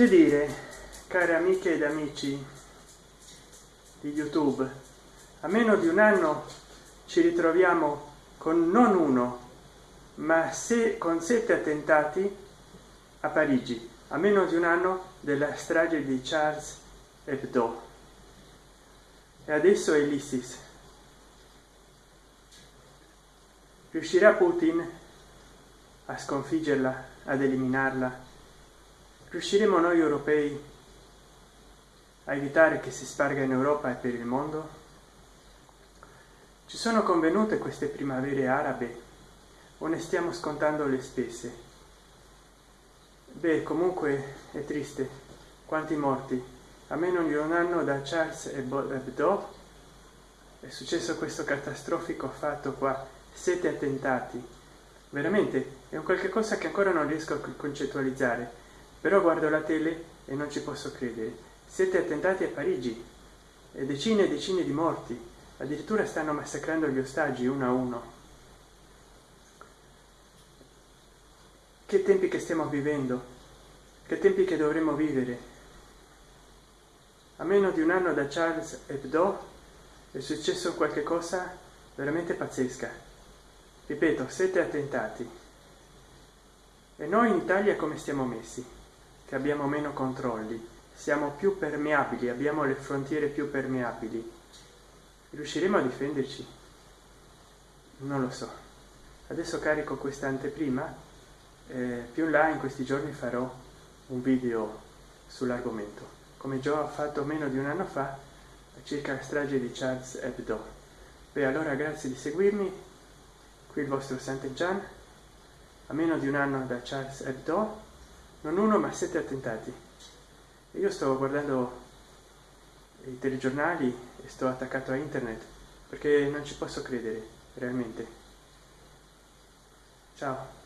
che dire care amiche ed amici di youtube a meno di un anno ci ritroviamo con non uno ma se con sette attentati a parigi a meno di un anno della strage di charles hebdo. E adesso è l'isis riuscirà putin a sconfiggerla ad eliminarla riusciremo noi europei a evitare che si sparga in europa e per il mondo? Ci sono convenute queste primavere arabe? O ne stiamo scontando le spese? Beh comunque è triste. Quanti morti? A meno di un anno da charles hebdo è successo questo catastrofico fatto qua. Sette attentati. Veramente è un qualche cosa che ancora non riesco a concettualizzare però guardo la tele e non ci posso credere. Sette attentati a parigi e decine e decine di morti. Addirittura stanno massacrando gli ostaggi uno a uno. Che tempi che stiamo vivendo? Che tempi che dovremo vivere? A meno di un anno da charles hebdo è successo qualche cosa veramente pazzesca. Ripeto sette attentati. E noi in italia come stiamo messi che abbiamo meno controlli. Siamo più permeabili abbiamo le frontiere più permeabili. Riusciremo a difenderci? Non lo so. Adesso carico questa anteprima eh, più là in questi giorni farò un video sull'argomento. Come già ho fatto meno di un anno fa circa la strage di charles hebdo. Beh allora grazie di seguirmi. Qui il vostro sant'egian. A meno di un anno da charles hebdo non uno ma sette attentati. Io sto guardando i telegiornali e sto attaccato a internet perché non ci posso credere realmente. Ciao